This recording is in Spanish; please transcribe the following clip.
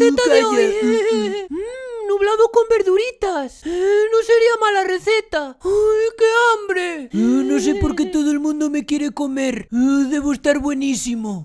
receta de hoy. Mm, mm. Mm, mm, nublado con verduritas. Eh, no sería mala receta. ¡Ay, qué hambre! Eh, no sé por qué eh. todo el mundo me quiere comer. Eh, debo estar buenísimo.